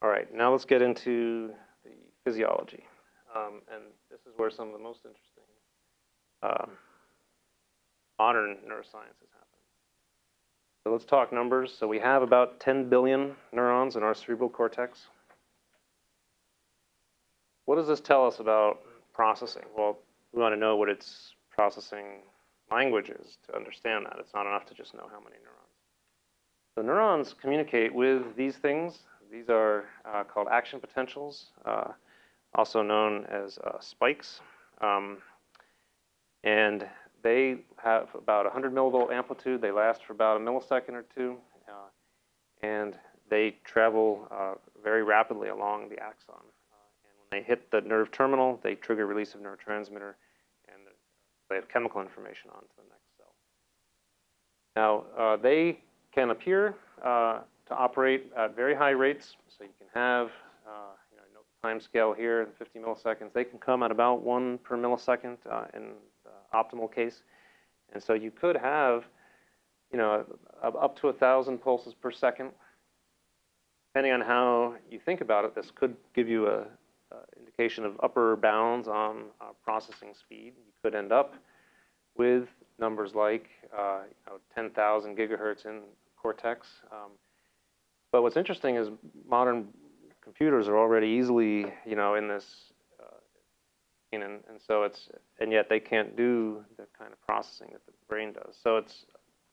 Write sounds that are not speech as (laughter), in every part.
All right, now let's get into the physiology. Um, and this is where some of the most interesting um, modern neuroscience has happened. So let's talk numbers. So we have about 10 billion neurons in our cerebral cortex. What does this tell us about processing? Well, we want to know what its processing language is to understand that. It's not enough to just know how many neurons. So neurons communicate with these things. These are uh, called action potentials, uh, also known as uh, spikes. Um, and they have about 100 millivolt amplitude. They last for about a millisecond or two. Uh, and they travel uh, very rapidly along the axon. And when they hit the nerve terminal, they trigger release of neurotransmitter and they have chemical information on to the next cell. Now, they can appear uh, to operate at very high rates. So you can have, uh, you know, time scale here, in 50 milliseconds. They can come at about one per millisecond uh, in the optimal case. And so you could have, you know, up to a thousand pulses per second. Depending on how you think about it, this could give you a, a indication of upper bounds on uh, processing speed. You could end up with numbers like uh, you know, 10,000 gigahertz in cortex. Um, but what's interesting is modern computers are already easily, you know, in this, uh, and, and so it's, and yet they can't do the kind of processing that the brain does. So it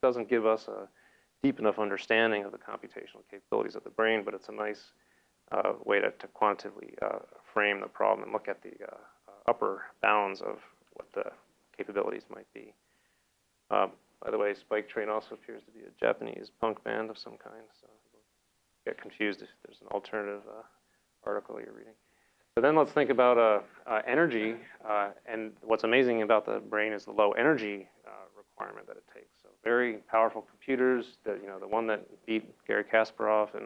doesn't give us a deep enough understanding of the computational capabilities of the brain, but it's a nice uh, way to, to quantitatively uh, frame the problem and look at the uh, upper bounds of what the capabilities might be. Um, by the way, Spike Train also appears to be a Japanese punk band of some kind, so get confused if there's an alternative uh, article you're reading. So then let's think about uh, uh, energy, uh, and what's amazing about the brain is the low energy uh, requirement that it takes. So very powerful computers, the, you know, the one that beat Garry Kasparov in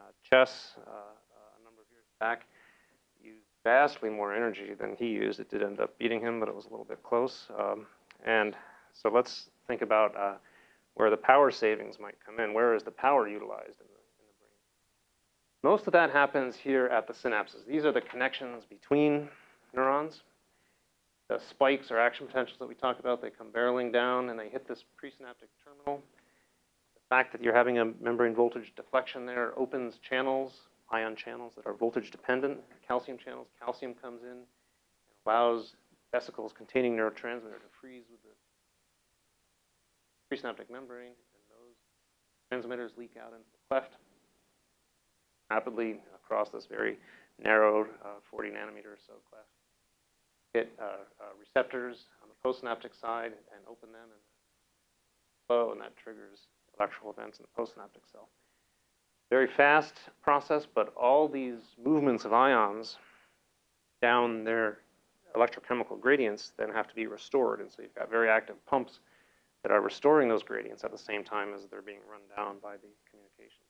uh, chess a number of years back, used vastly more energy than he used. It did end up beating him, but it was a little bit close. Um, and so let's think about where the power savings might come in. Where is the power utilized in the, in the brain? Most of that happens here at the synapses. These are the connections between neurons. The spikes or action potentials that we talked about, they come barreling down and they hit this presynaptic terminal. The fact that you're having a membrane voltage deflection there opens channels, ion channels that are voltage dependent, calcium channels. Calcium comes in and allows vesicles containing neurotransmitter to freeze with the presynaptic membrane, and those transmitters leak out into the cleft rapidly across this very narrow uh, 40 nanometer or so cleft. Hit uh, uh, receptors on the postsynaptic side and open them and flow, and that triggers electrical events in the postsynaptic cell. Very fast process, but all these movements of ions down their electrochemical gradients then have to be restored. And so you've got very active pumps that are restoring those gradients at the same time as they're being run down by the communication.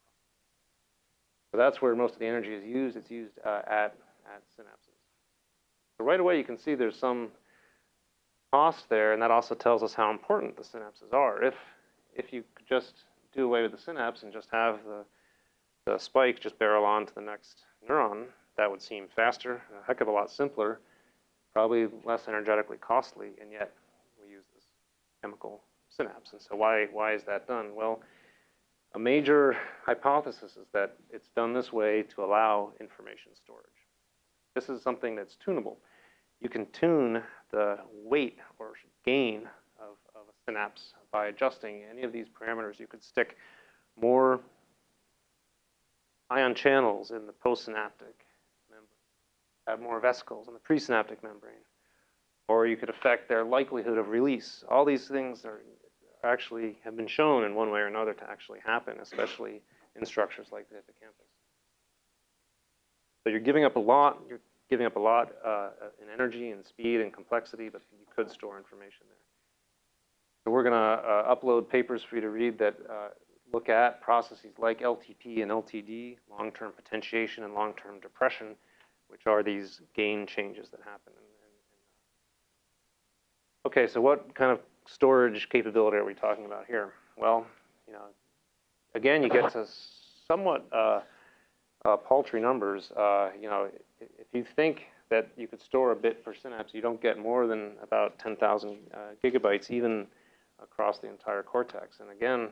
So that's where most of the energy is used. It's used uh, at, at synapses. So right away you can see there's some cost there, and that also tells us how important the synapses are. If, if you could just do away with the synapse and just have the, the spike just barrel on to the next neuron, that would seem faster, a heck of a lot simpler, probably less energetically costly, and yet we use this chemical synapse. And so why, why is that done? Well, a major hypothesis is that it's done this way to allow information storage. This is something that's tunable. You can tune the weight or gain of, of a synapse by adjusting any of these parameters. You could stick more ion channels in the postsynaptic membrane, have more vesicles in the presynaptic membrane, or you could affect their likelihood of release. All these things are actually have been shown in one way or another to actually happen, especially in structures like the hippocampus. So you're giving up a lot, you're giving up a lot uh, in energy and speed and complexity, but you could store information there. So we're going to uh, upload papers for you to read that uh, look at processes like LTP and LTD, long-term potentiation and long-term depression, which are these gain changes that happen. Okay, so what kind of storage capability are we talking about here? Well, you know, again, you get to somewhat uh, uh, paltry numbers. Uh, you know, if you think that you could store a bit per synapse, you don't get more than about 10,000 uh, gigabytes, even across the entire cortex. And again,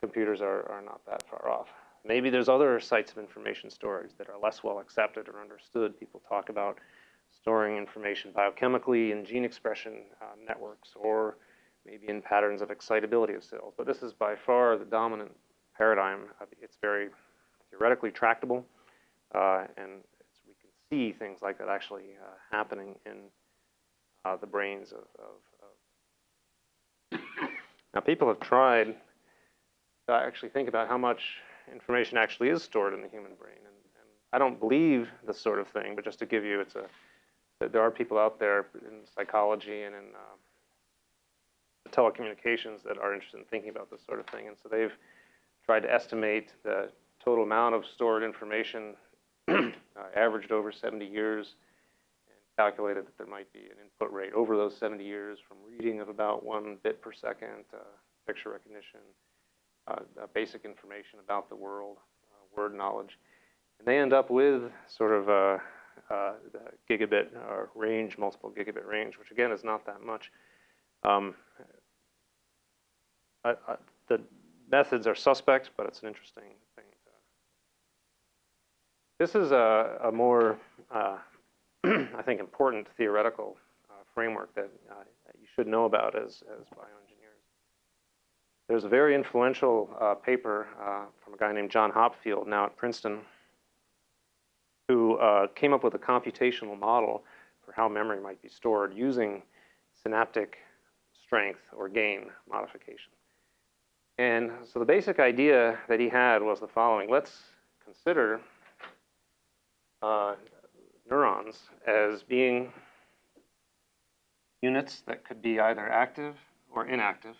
computers are, are not that far off. Maybe there's other sites of information storage that are less well accepted or understood. People talk about storing information biochemically in gene expression uh, networks or maybe in patterns of excitability of cells. But this is by far the dominant paradigm. Uh, It's very theoretically tractable, uh, and we can see things like that actually uh, happening in uh, the brains of, of, of. Now, people have tried to actually think about how much information actually is stored in the human brain, and, and I don't believe this sort of thing, but just to give you, it's a there are people out there in psychology and in uh, telecommunications that are interested in thinking about this sort of thing, and so they've tried to estimate the total amount of stored information (clears throat) uh, averaged over 70 years and calculated that there might be an input rate over those 70 years from reading of about one bit per second, uh, picture recognition, uh, uh, basic information about the world, uh, word knowledge. And they end up with sort of a, gigabit uh, range, multiple gigabit range, which again is not that much. Um, I, I, the methods are suspect, but it's an interesting thing. This is a, a more, uh, (clears throat) I think, important theoretical uh, framework that, uh, that you should know about as, as bioengineers. There's a very influential uh, paper uh, from a guy named John Hopfield, now at Princeton, who uh, came up with a computational model for how memory might be stored using synaptic strength or gain modification. And so the basic idea that he had was the following. Let's consider uh, neurons as being units that could be either active or inactive.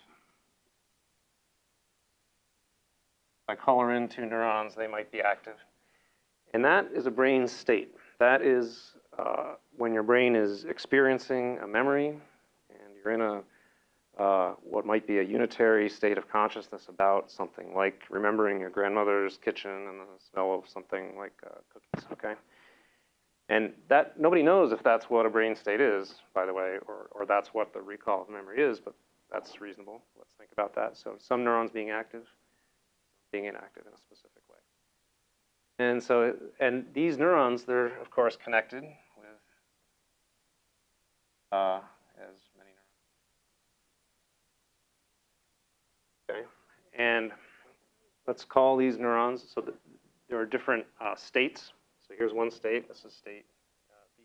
If I color in two neurons, they might be active. And that is a brain state. That is uh, when your brain is experiencing a memory and you're in a uh, what might be a unitary state of consciousness about something like remembering your grandmother's kitchen and the smell of something like uh, cookies, okay? And that, nobody knows if that's what a brain state is, by the way, or, or that's what the recall of memory is, but that's reasonable. Let's think about that. So some neurons being active, being inactive in a specific way. And so, and these neurons, they're of course connected with, uh, as many neurons. Okay, and let's call these neurons, so that there are different uh, states. So here's one state, this is state uh, B.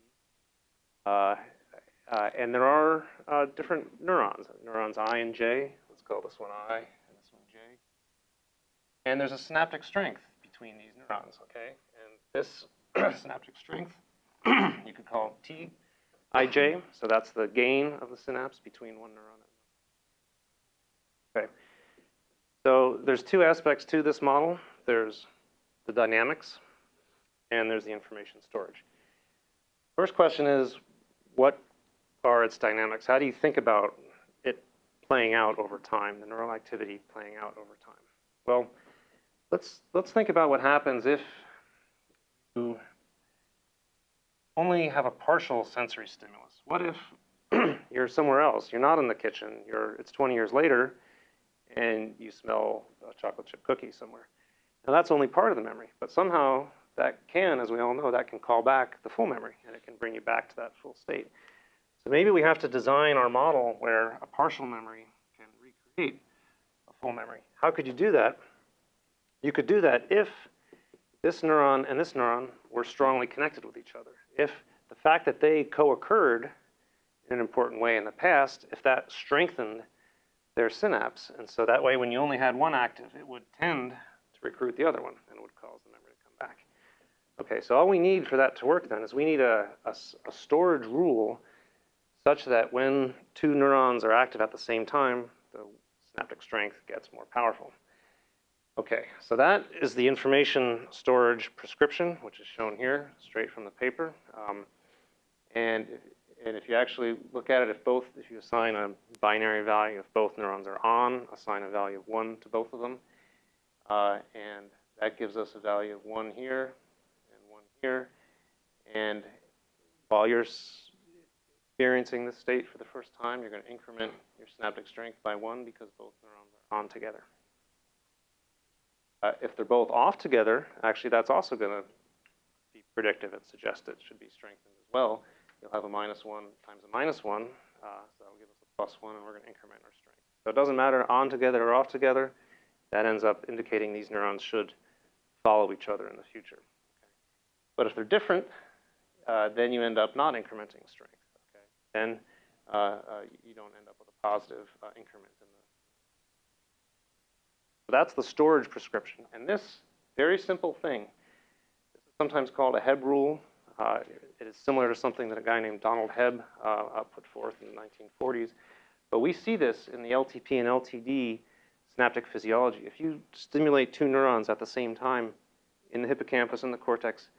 Uh, uh, and there are uh, different neurons, neurons I and J. Let's call this one I and this one J. And there's a synaptic strength between these neurons, okay? And this (clears throat) synaptic strength (clears throat) you could call T IJ, so that's the gain of the synapse between one neuron and Okay. So there's two aspects to this model. There's the dynamics and there's the information storage. First question is, what are its dynamics? How do you think about it playing out over time, the neural activity playing out over time? Well, let's let's think about what happens if you only have a partial sensory stimulus. What if (clears throat) you're somewhere else? You're not in the kitchen. You're it's 20 years later, and you smell a chocolate chip cookie somewhere. Now that's only part of the memory, but somehow that can, as we all know, that can call back the full memory, and it can bring you back to that full state. So maybe we have to design our model where a partial memory can recreate a full memory. How could you do that? You could do that if this neuron and this neuron were strongly connected with each other. If the fact that they co-occurred in an important way in the past, if that strengthened their synapse, and so that way when you only had one active, it would tend to recruit the other one and it would cause the memory to come back. Okay, so all we need for that to work then is we need a, a, a storage rule such that when two neurons are active at the same time, the synaptic strength gets more powerful. Okay, so that is the information storage prescription, which is shown here, straight from the paper. Um, and, and if you actually look at it, if both, if you assign a binary value, if both neurons are on, assign a value of one to both of them. Uh, and that gives us a value of one here, and one here. And while you're experiencing this state for the first time, you're going to increment your synaptic strength by one because both neurons are on together. Uh, if they're both off together, actually that's also going to be predictive and suggest it should be strengthened as well. You'll have a minus one times a minus one, uh, so that'll give us a plus one, and we're going to increment our strength. So it doesn't matter on together or off together. That ends up indicating these neurons should follow each other in the future. Okay. But if they're different, uh, then you end up not incrementing strength. Okay. Then uh, uh, you don't end up with a positive uh, increment in the. So that's the storage prescription, and this very simple thing. This is sometimes called a Hebb rule. Uh, it is similar to something that a guy named Donald Hebb uh, uh, put forth in the 1940s. But we see this in the LTP and LTD synaptic physiology. If you stimulate two neurons at the same time in the hippocampus and the cortex,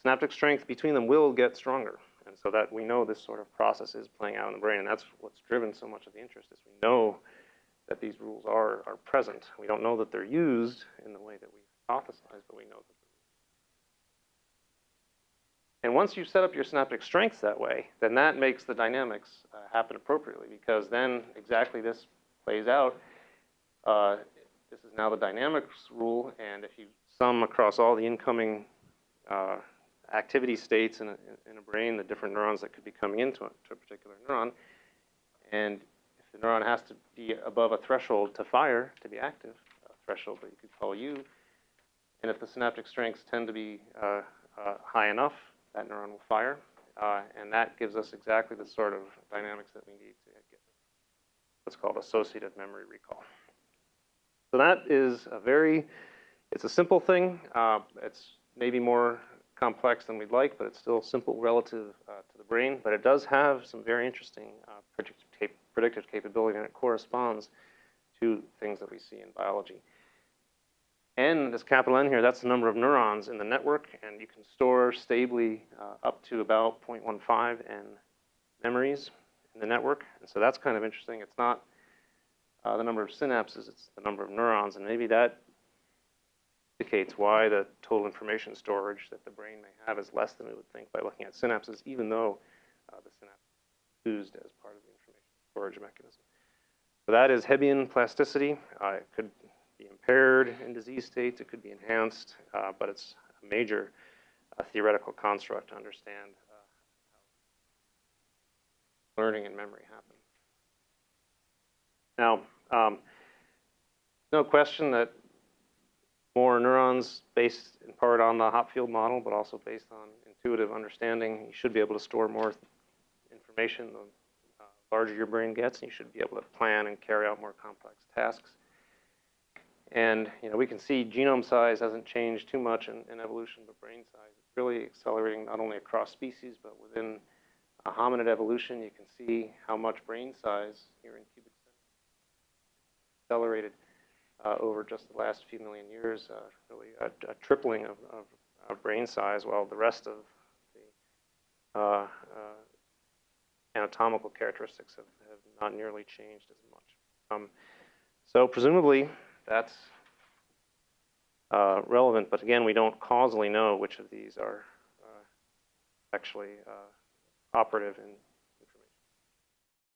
synaptic strength between them will get stronger. And so that we know this sort of process is playing out in the brain, and that's what's driven so much of the interest is we know that these rules are, are present. We don't know that they're used in the way that we hypothesize, but we know that and once you set up your synaptic strengths that way, then that makes the dynamics uh, happen appropriately because then exactly this plays out. Uh, this is now the dynamics rule, and if you sum across all the incoming uh, activity states in a, in a, brain, the different neurons that could be coming into a, a particular neuron, and if the neuron has to be above a threshold to fire, to be active, a threshold that you could call U, and if the synaptic strengths tend to be uh, uh, high enough, that neuron will fire. Uh, and that gives us exactly the sort of dynamics that we need to get what's called associative memory recall. So that is a very, it's a simple thing. Uh, it's maybe more complex than we'd like, but it's still simple relative uh, to the brain. But it does have some very interesting uh, predictive, cap predictive capability, and it corresponds to things that we see in biology. N, this capital N here, that's the number of neurons in the network, and you can store stably uh, up to about 0.15 N memories in the network. And so that's kind of interesting. It's not uh, the number of synapses, it's the number of neurons, and maybe that indicates why the total information storage that the brain may have is less than we would think by looking at synapses, even though uh, the synapse is used as part of the information storage mechanism. So that is Hebbian plasticity. It could be impaired in disease states, it could be enhanced, uh, but it's a major uh, theoretical construct to understand uh, how learning and memory happen. Now, um, no question that more neurons based in part on the Hopfield model, but also based on intuitive understanding, you should be able to store more information the uh, larger your brain gets, and you should be able to plan and carry out more complex tasks. And you know, we can see genome size hasn't changed too much in, in evolution, but brain size is really accelerating not only across species, but within a hominid evolution. You can see how much brain size here in cubic centimeters accelerated uh, over just the last few million years, uh, really a, a tripling of, of, of, brain size, while the rest of the uh, uh anatomical characteristics have, have, not nearly changed as much. Um, so presumably, that's uh, relevant, but again, we don't causally know which of these are uh, actually uh, operative in